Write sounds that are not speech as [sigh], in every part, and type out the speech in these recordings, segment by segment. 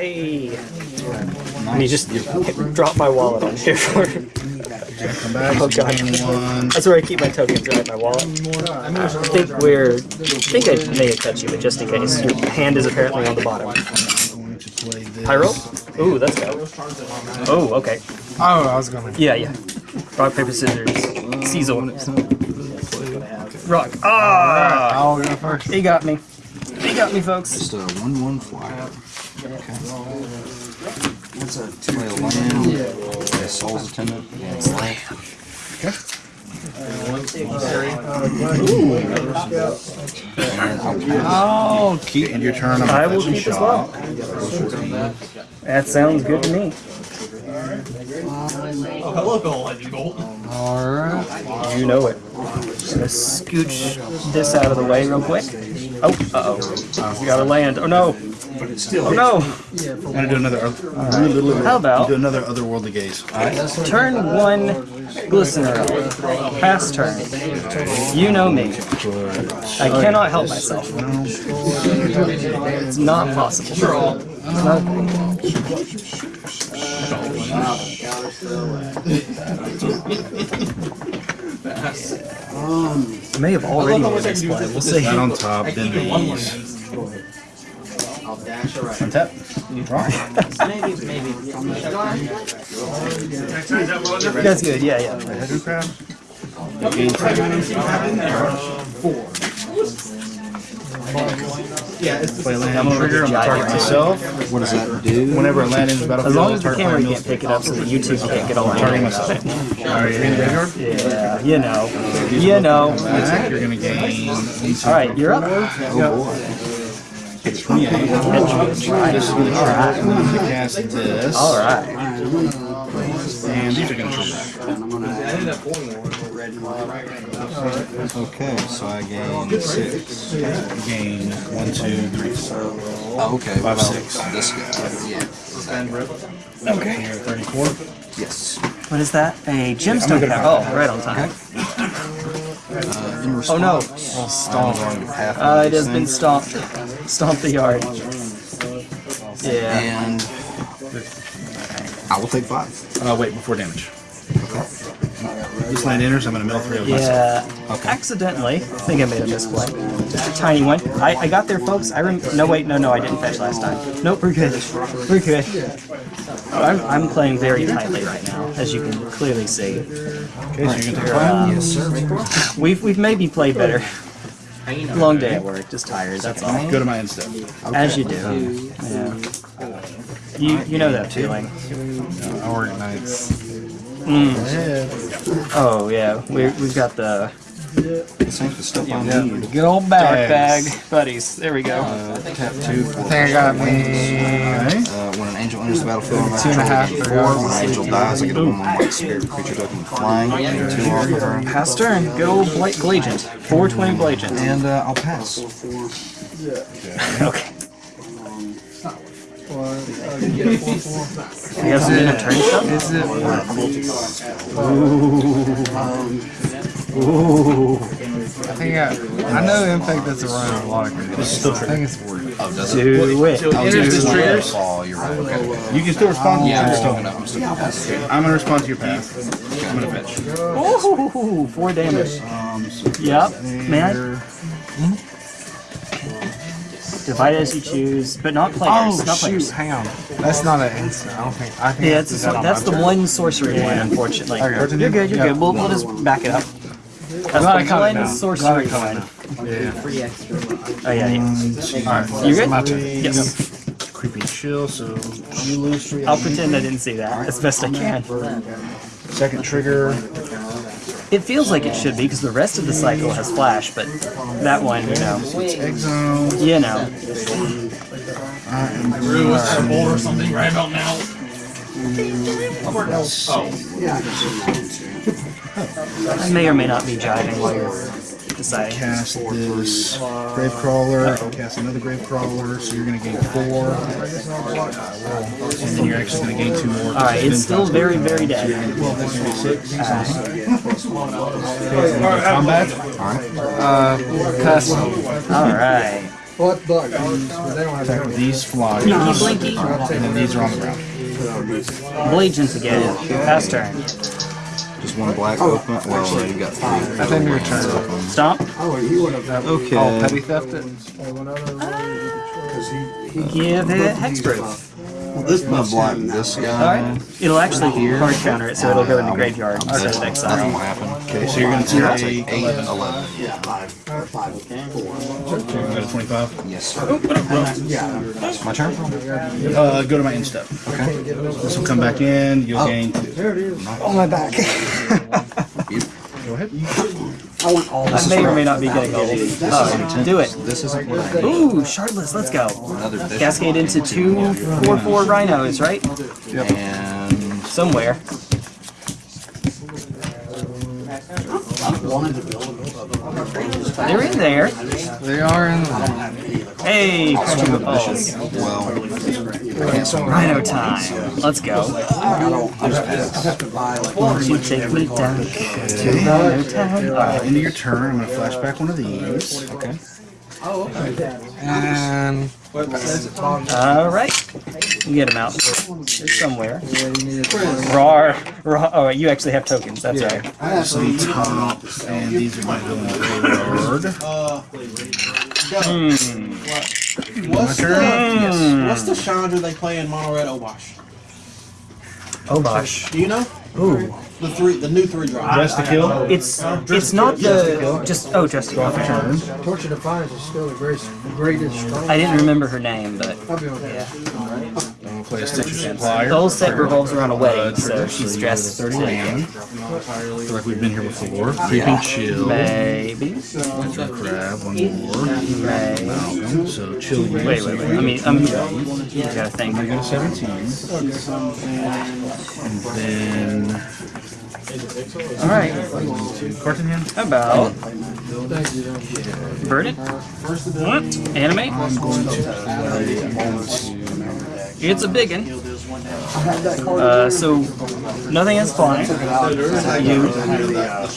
Hey. And he just dropped my wallet on here for Come back. Oh, God. That's where I keep my tokens, right? My wallet. I think we're. I think I may have touched you, but just in case. Your hand is apparently on the bottom. I'm going to play this. Pyro? Ooh, that's go. Oh, okay. Oh, I was gonna. Yeah, yeah. Rock, paper, scissors. Caesar. Rock. Ah! I'll go first. He got me. He got me, folks. Just a one-one flyer. Okay. Play a land. Play a Soul's Attendant. Yeah, it's land. And I'll. Oh, keep and your turn. I will keep as shot. well. That sounds good to me. Oh, hello, Gold. Alright. You know it. Just Gonna scooch this out of the way real quick. Oh, uh oh. We gotta land. Oh no. Oh no. Yeah, I'm gonna do another. other- How about do another otherworldly gaze. turn one glistener? Pass turn. You know me. I cannot help myself. It's not possible. It's not- I may have already made this play. We'll see. That on top, then these. Untap. Draw. That's good. Yeah, yeah. Head crab. Gain Play land I'm trigger. I'm target myself. What does that do? Whenever a land enters the battlefield, As long as the camera can't pick it up so that YouTube can't get all Targeting my myself. Alright, you're in the graveyard. Yeah, you know. You know. You're gonna gain. Alright, you're up. Oh boy. It's 28. This is gonna trigger. I'm gonna cast this. Alright. And these are gonna trigger. Okay, so I gain six. Gain one, two, three, four. Oh, okay. Five, well, six. This guy. Yeah. Okay. Here, 34. Yes. What is that? A gemstone power. Oh, right on time. [laughs] Uh, in response, Oh no. I'm going to Uh, it has thing, been stomped. Stomped the yard. Yeah. And I will take five. Uh, wait, before damage. This land enters, I'm gonna mill three of myself. Yeah. Accidentally. I think I made a misplay. Just a tiny one. I, I got there, folks. I rem- No, wait, no, no, I didn't fetch last time. Nope, we're good. We're good. Oh, I'm, I'm playing very tightly right now, as you can clearly see. Okay, so you're gonna take five. Yes, sir. We've, we've maybe played better. Long day at work, just tired, that's all. Go to my end step. As you do. Yeah. You, you know that feeling. Uh, I work nights. Mm. Oh, yeah. We're, we've got the This ain't the stuff I need. Good old dark bag buddies. There we go. Uh, tap two for I think I got me. Uh, when an angel enters the battlefield, on Two and a half four. for yours. When an angel dies, I get a one one white spirit creature token flying. and Two off turn. Pass turn. Good old Bla- Blagent. 420 Blagent. And uh, I'll pass. Okay. We have some turn stuff? Is it? I think I, I know Infect that's around a lot of creatures. I think it's worth it. Oh, does it? Do it. Oh, it's this just triggers. fall. You're right. Okay. You can still respond to Yeah, I'm still gonna. I'm still gonna pass. I'm gonna respond to your pass. I'm gonna fetch. Ooh, four damage. Um, so Yep. Man. Divide as you choose, but not players. Oh not shoot! players. Hang on. That's not an instant. I don't think. I think Yeah, I it's a, that that's the one sorcery one, unfortunately. Okay. You're good, you're Yeah. good. We'll, we'll just back it up. That's Glad I the one now. Glad I sorcery caught it one. Yeah. Oh, yeah, yeah. Alright. You good? My turn. Yes. creepy chill, so you lose three. I'll pretend I didn't see that as best I can. Second trigger. It feels like it should be because the rest of the cycle has flash, but that one, you know, zone. you know. I am going something right about now. I may or may not be jiving while you're deciding. cast this grave crawler. Cast another grave crawler. So you're gonna gain four, and then you're actually gonna gain two more. All right, it's still very, very dead. combat. Uh, custom. All right. What bug? They don't. These fly, Blinky Blinky. and then these are on the ground. Blegions again. Pass turn. Just one black oh, open. Oh, well, you got three. I think your turn. Stomp. Oh, he would have. Okay. Oh, petty theft it? Give it hexproof. This I'm gonna block this guy. Alright. It'll actually hard counter it, so it'll go in the graveyard instead of Nothing will exile. happen. Okay, so you're gonna So that's take like 8, 11. go to 25. Yes, sir. My turn? Uh, go to my end step. Okay. This will come back in. You'll gain two. On my back. [laughs] Go ahead. I want all this may or may not be getting all these. Oh, do it. This isn't what I need. Ooh, shardless, let's go. Cascade into two four four 4-4 rhinos, right? And Somewhere. They're in there. They are in. Hey, Christian Pulse. well, Rhino time. Let's go. Won't you take me down to Rhino town? Alright. Into your turn, I'm gonna flash back one of these. Okay. Oh, okay. And. Alright. You get him out. They're somewhere. Rar. Rar. Oh, you actually have tokens. That's right. I have some top, and these are gonna go uh, in the graveyard. Hmm. What's the, what's the Chandra they play in Mono Red Obosh? Oh gosh. Do you know? Ooh. The three, the new three drop. Dress to kill. It's it's not the just oh just Turn. Torch Torture Defiance is still the greatest, the greatest strong. I didn't remember her name, but I'll be on that. yeah. I'm gonna play a Stitcher Supplier. The whole set revolves around a Uh, wedding, so she's dressed go to to 30 land. feel like we've been here before. Creeping Chill. maybe. Crab, one more. Maybe. Malcolm, so chill. Wait, wait, wait. I mean, I'm. You gotta think. You go to 17. And then. Alright. Carton hand? About. Burn it? What? Animate? It's a big one. Uh, so, nothing is flying. You.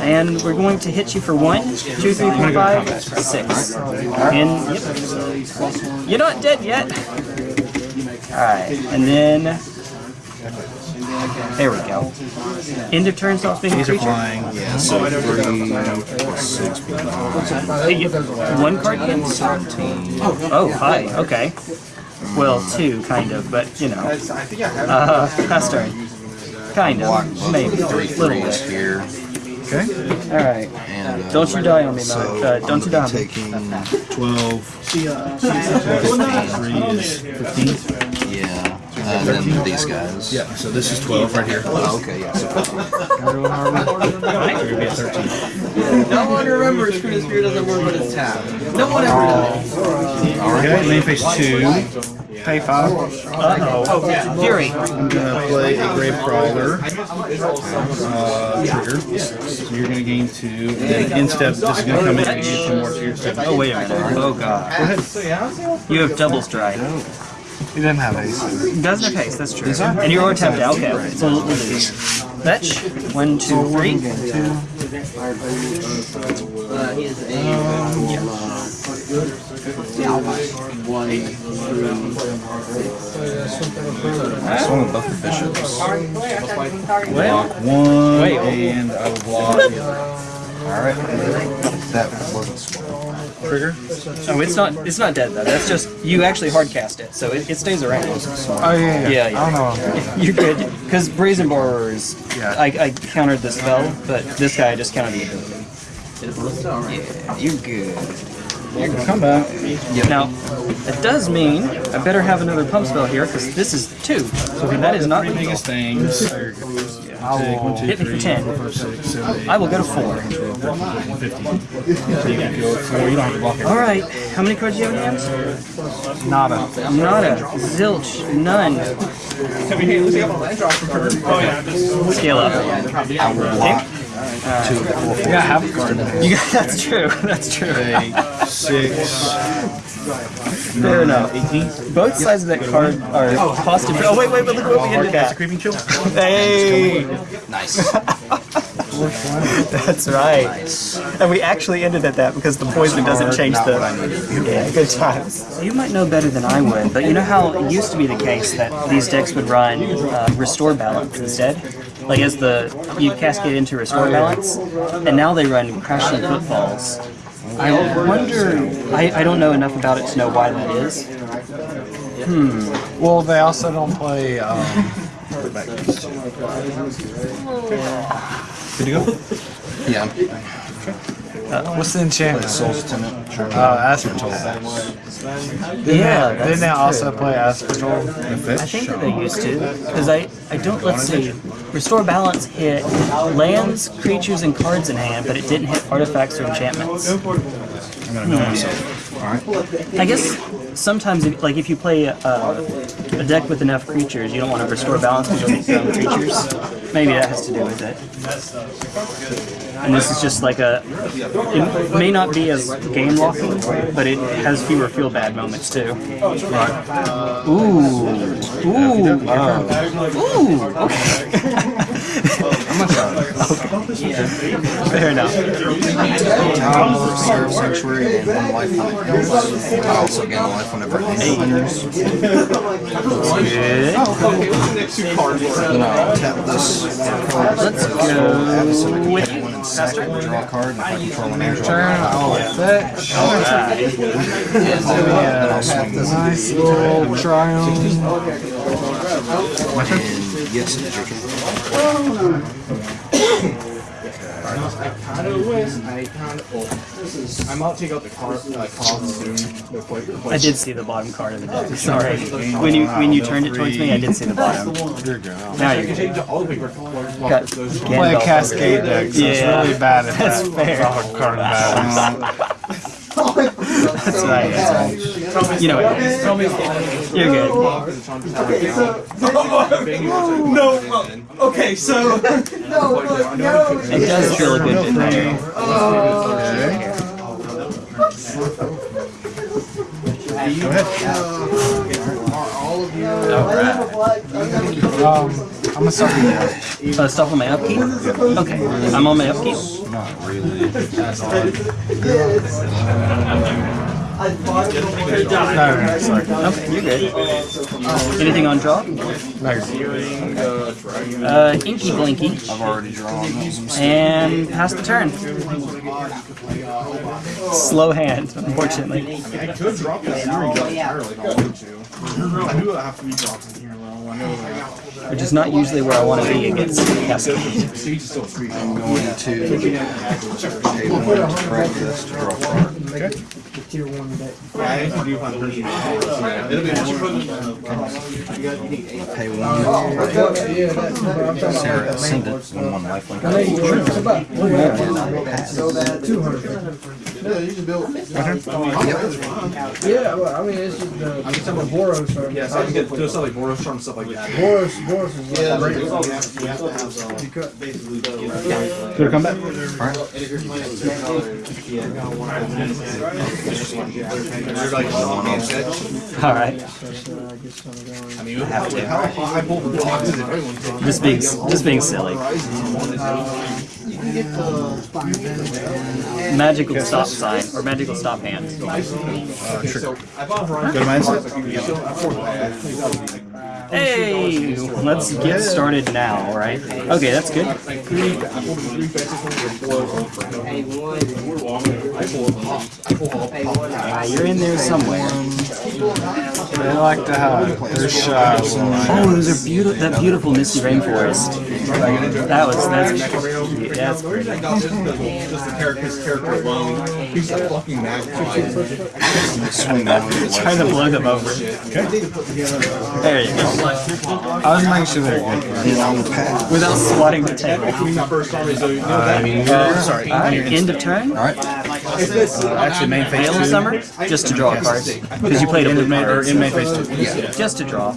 And we're going to hit you for one, two, three, four, five, six. And, yep. You're not dead yet. Alright, and then. There we go. End of turn stops being a These are creature. flying. yeah, so 3 plus 6 being Hey, One card again? 17. Oh, hi. Okay. Well, two, kind of, but you know. Uh, pass turn. Kind of. Maybe. A Three little bit. here. Okay. Alright. And, uh, Don't you die on me, so Mike. Uh, don't you die on me. taking, 12. 3 15. yeah, and then these guys. Yeah, so this is 12 right here. Oh, okay, yeah. So You're gonna be at 13. No one remembers Critter Spirit doesn't work when it's tapped. No one ever does. Okay, main phase 2. Pay five. Uh-oh. Fury. I'm gonna play a Grave Crawler. Uh, trigger. So you're gonna gain 2. And then instep, this is gonna come in and get 2 more to your step. Oh, wait a minute. Oh, God. You have double strike. He didn't have ace. He doesn't have haste, that's true. And you're tapped out. Okay, so we'll do Fetch. One, two, three. Uh, he is a. This one with both the bishops. Block [laughs] 1, Wait. and I will block. Alright. That wasn't small. Trigger. Oh, it's not. It's not dead though. That's just you actually hard cast it, so it, it stays around. Oh, yeah, yeah. Oh, yeah, yeah. I don't know. [laughs] You're good. Because Brazen Borrower, Yeah. I, I countered the spell, but this guy I just countered the ability. Yeah, you're good. You're good. Come back. Now, it does mean I better have another pump spell here, because this is two. So that is not Three lethal. biggest things. There you go. Take one, two, Hit me for 10. four, five, six, seven, eight, I will go to four. 15. So you can go four. You don't have to block it. Alright, how many cards do you have in hand? Nada. Nada. Zilch. None. Oh, Scale up. Okay. Yeah, I have a card. You got, [laughs] that's true. That's true. Eight, six, Fair enough. 18. Both sides of that card are positive. Oh wait, wait, wait! Look what we Hard ended a at. creeping chill. Hey. Nice. [laughs] That's right. And we actually ended at that because the poison doesn't change the. Yeah, good times. You might know better than I would, but you know how it used to be the case that these decks would run uh, restore balance instead? Like as the you cascade into restore balance, and now they run crashing footfalls. I wonder. I, I don't know enough about it to know why that is. Hmm. Well, they also don't play. Um, Good [laughs] to go? Yeah. What's the enchantment? Soul's Tenant. Sure. Uh, Aspertol. Yeah, they, that's didn't they also play Aspertol? I think that they used to, because I, I don't, let's see, Restore Balance hit lands, creatures, and cards in hand, but it didn't hit artifacts or enchantments. I'm gonna know myself. I guess sometimes, if, like if you play a, a deck with enough creatures, you don't want to Restore Balance because you'll your own creatures. Maybe that has to do with it. And this is just like a, it may not be as game locking, but it has fewer feel bad moments too. Ooh, ooh, ooh, okay. [laughs] Fair enough. Um, Seraph Sanctuary and one life on it. I also gain a life whenever it enters. Good. Then I'll tap this. Let's go with sack draw a card, and if I control an air Turn, I'll fetch. then I'll swing this. Nice little triumph. And yes, it is your turn. I might take out the car, uh, cost soon. The plate- I did see the bottom card of the deck. Sorry. When you when you turned it towards me, I did see the bottom. Now I you're can good. change all the paper colors. Play a Cascade deck, so it's Yeah. really bad at That's that. fair. Draw card battles. That's right. That's right. You know what? You're good. Okay, so [laughs] No, [laughs] okay, so. [laughs] It does feel a good bit better. Go ahead. Um, I'm gonna start you now. Uh, stuff on my upkeep? Okay. I'm on my upkeep. Not really. No, no, sorry. You're good. Anything on draw? No, Uh, Inky Blinky. I've already drawn. And pass the turn. Slow hand, unfortunately. I could drop this I. I knew it have to be dropped in here which is not usually where I want to be against Pesky. I'm going to pay one to practice to draw card. Okay. Tier one bet. Pay one one 200. Yeah, you can build. Right? Yeah, well, I mean, it's just, the. I'm just talking about Boros Charm. Yeah, so I can get, do stuff like Boros Charm, and stuff like that. Boros, Boros is yeah, great. You have to have, you cut. Basically, yeah. Clear combat? Alright. Alright. I mean, you have to. I pulled the boxes and everyone's Just being, just being silly. Magic will stop sign or magical stop hand. So, I bought Go to mindset? So, I. Hey, let's get started now, right? Okay, that's good. Like three, I pulled three fetches from the floor. I pulled pop. I pulled all pop. Uh, you're in there somewhere. They like to have their shots. Oh, those are beautiful. That beautiful misty rainforest. That was that's that's The reason I got this is just the character, character alone. He's a fucking magpie. Swing that one. trying to blow them over. There you go. I was making sure they're good. And I will pass. Without swatting the table. When my first started, so you know that. Sorry. Alright, end of turn. Alright. Actually, main phase Veil of two. Summer, just to draw a card. Because you played a blue Main, or in main phase two. Yeah. Just to draw.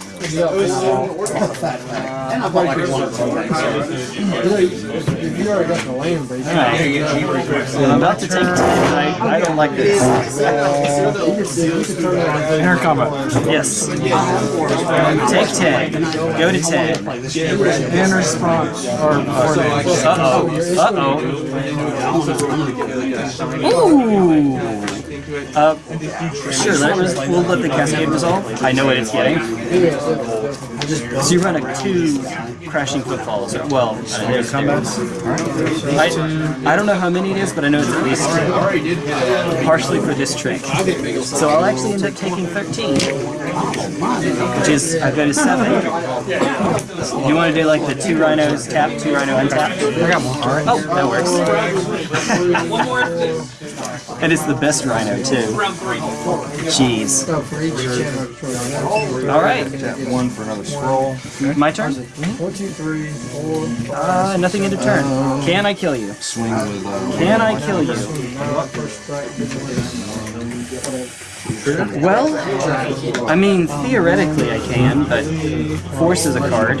If you already got the land, bro. Alright. I'm about to take 10. I, I don't like this. Air combat. Yes. Take 10. Go to 10. In response, or before damage. Uh-oh. Uh-oh. Ooh. Uh, sure, let res- we'll let the cascade resolve. I know what it's getting. So you run a two crashing footfalls. or- Well, uh, there's combats. I, I don't know how many it is, but I know it's at least two. Partially for this trick. So I'll actually end up taking 13. Which is, I go to 7. You want to do like the two rhinos tap, two rhino untap? I got one. Oh, that works. [laughs] and it's the best rhino too. Jeez. All right, one for another scroll. my turn. One, two, three, four. Uh, nothing into turn. Can I kill you? Swing with uh, Can I kill you? Well, I mean, theoretically I can, but force is a card.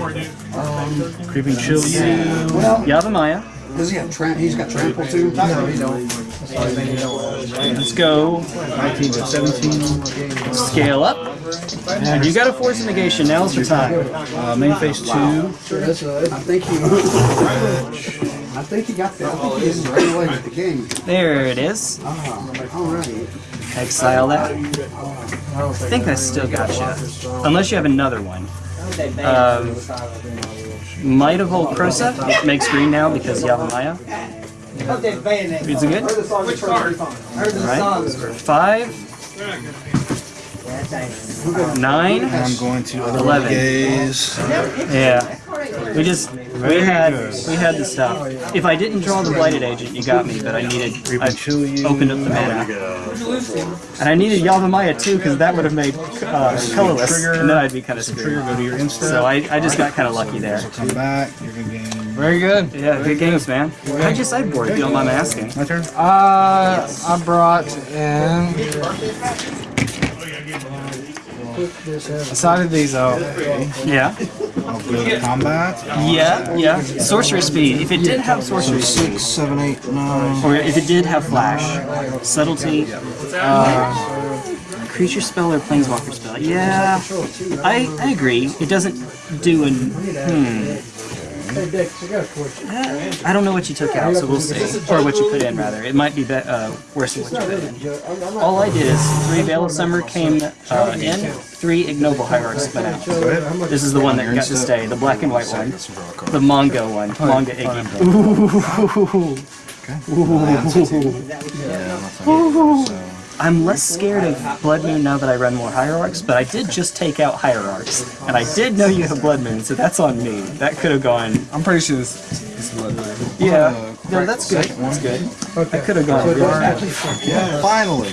Creeping chill you. Yavimaya. Does he have tramp? He's got trample too. No, you don't. Let's go 19 to 17. scale up. And you got a force negation. Now's your time. Uh, main phase 2. That's a, I think he. [laughs] I think he got that. I think he is right away with the king. There it is. Alright. Exile that. I think I still got you. Unless you have another one. Um, Might of Old Krosa makes green now because Yavimaya. Is it good? Alright. Five. Nine. I'm going to Eleven. gaze. Yeah. We just we had we had the stuff. If I didn't draw the blighted agent, you got me. But I needed I opened up the mana, and I needed Yavimaya too because that would have made uh, colorless, and then I'd be kind of Trigger, screwed. go to your insta. So I, I just got kind of lucky there. Come back. You're going to gain. Very good. Yeah, good games, man. How'd you sideboard? If you don't mind me asking. My turn? Uh, I brought in. I sided these out. Yeah. I'll go to combat. Yeah, yeah. Sorcerer speed. If it did have sorcery speed, six, seven, eight, nine. or if it did have flash, subtlety, uh, creature spell or planeswalker spell. Yeah, I, I agree. It doesn't do an. Hmm. Hey, Dex, I got a question. Uh, I don't know what you took out, so we'll see. Or what you put in, rather. It might be, be uh, worse than what you put in. All I did is three Veil of Summer came uh, in, three Ignoble Hierarchs went out. This is the one that got to stay, the black and white one. The Mongo one, Manga Iggy. Ooh. I'm less scared of Blood Moon now that I run more Hierarchs, but I did just take out Hierarchs. And I did know you have Blood Moon, so that's on me. That could have gone I'm pretty sure this, this is what it is. yeah. Oh, No, that's good. That's good. I could have gone. Finally.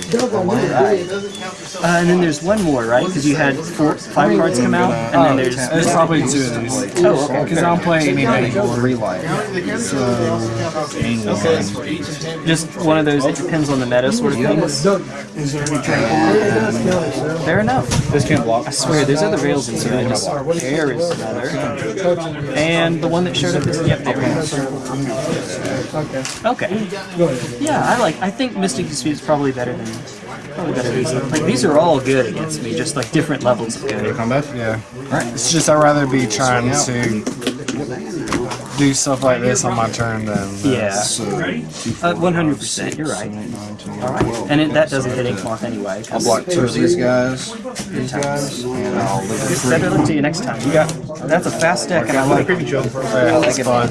Uh, and then there's one more, right? Because you had four, five cards come out, and then there's There's probably two of these. oh, okay. Because I don't play any anymore. Three life. Gain one. Just one of those. It depends on the meta sort of things. Fair enough. This can't block. I swear, there's other rails in here. I just there is another, and the one that showed up is yep. There it is. Okay. Okay. Yeah, I like. I think Mystic Dispute is probably better than probably better than these. Like these are all good against me, just like different levels of good. Combat? Yeah. Right. It's just I'd rather be trying to do stuff like this on my turn than. uh, Yeah. Uh, 100%, you're right. Alright. And it, that doesn't hit Inkmoth anyway. 'cause- Block two of these guys, these guys, and I'll leave it Better luck to you next time. You got that's a fast deck, and I like. Creepy chill. Yeah, that's fine.